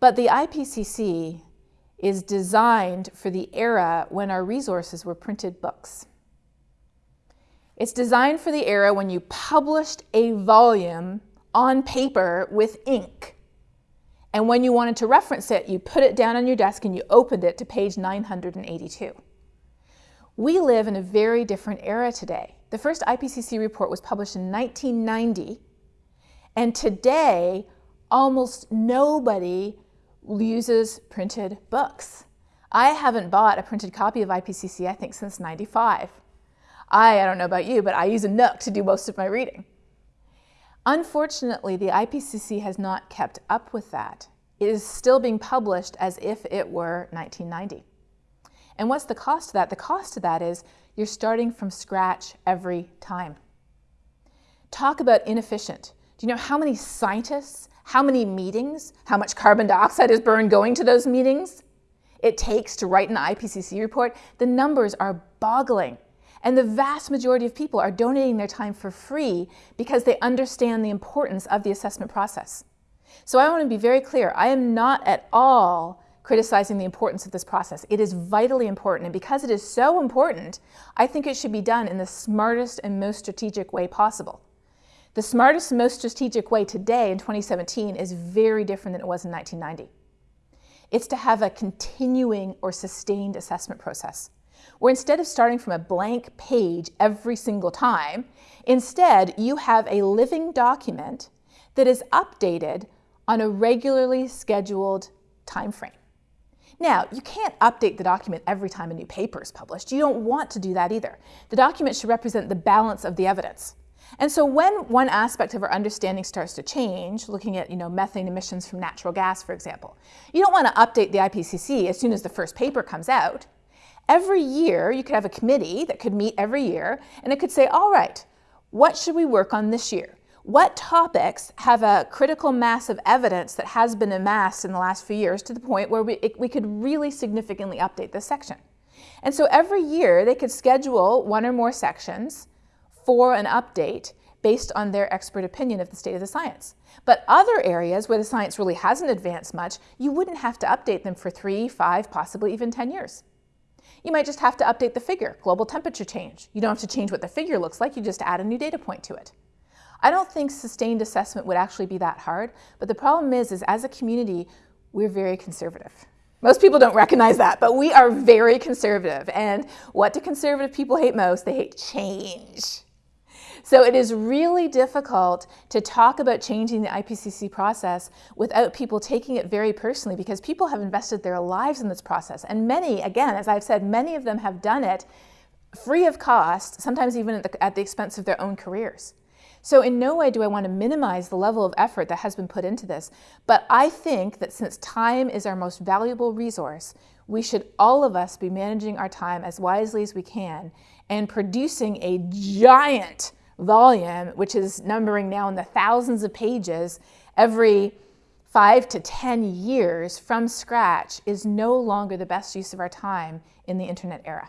But the IPCC is designed for the era when our resources were printed books. It's designed for the era when you published a volume on paper with ink. And when you wanted to reference it, you put it down on your desk and you opened it to page 982. We live in a very different era today. The first IPCC report was published in 1990, and today almost nobody uses printed books. I haven't bought a printed copy of IPCC, I think, since 95. I, I don't know about you, but I use a Nook to do most of my reading. Unfortunately, the IPCC has not kept up with that. It is still being published as if it were 1990. And what's the cost of that? The cost of that is you're starting from scratch every time. Talk about inefficient. Do you know how many scientists, how many meetings, how much carbon dioxide is burned going to those meetings it takes to write an IPCC report? The numbers are boggling. And the vast majority of people are donating their time for free because they understand the importance of the assessment process. So I want to be very clear. I am not at all criticizing the importance of this process. It is vitally important, and because it is so important, I think it should be done in the smartest and most strategic way possible. The smartest and most strategic way today in 2017 is very different than it was in 1990. It's to have a continuing or sustained assessment process, where instead of starting from a blank page every single time, instead you have a living document that is updated on a regularly scheduled time frame. Now, you can't update the document every time a new paper is published. You don't want to do that either. The document should represent the balance of the evidence. And so when one aspect of our understanding starts to change, looking at you know, methane emissions from natural gas, for example, you don't want to update the IPCC as soon as the first paper comes out. Every year, you could have a committee that could meet every year, and it could say, all right, what should we work on this year? What topics have a critical mass of evidence that has been amassed in the last few years to the point where we, it, we could really significantly update this section? And so every year they could schedule one or more sections for an update based on their expert opinion of the state of the science. But other areas where the science really hasn't advanced much, you wouldn't have to update them for three, five, possibly even 10 years. You might just have to update the figure, global temperature change. You don't have to change what the figure looks like, you just add a new data point to it. I don't think sustained assessment would actually be that hard, but the problem is, is as a community, we're very conservative. Most people don't recognize that, but we are very conservative. And what do conservative people hate most? They hate change. So it is really difficult to talk about changing the IPCC process without people taking it very personally because people have invested their lives in this process. And many, again, as I've said, many of them have done it free of cost, sometimes even at the, at the expense of their own careers. So in no way do I want to minimize the level of effort that has been put into this, but I think that since time is our most valuable resource, we should all of us be managing our time as wisely as we can and producing a giant volume, which is numbering now in the thousands of pages every five to 10 years from scratch is no longer the best use of our time in the internet era.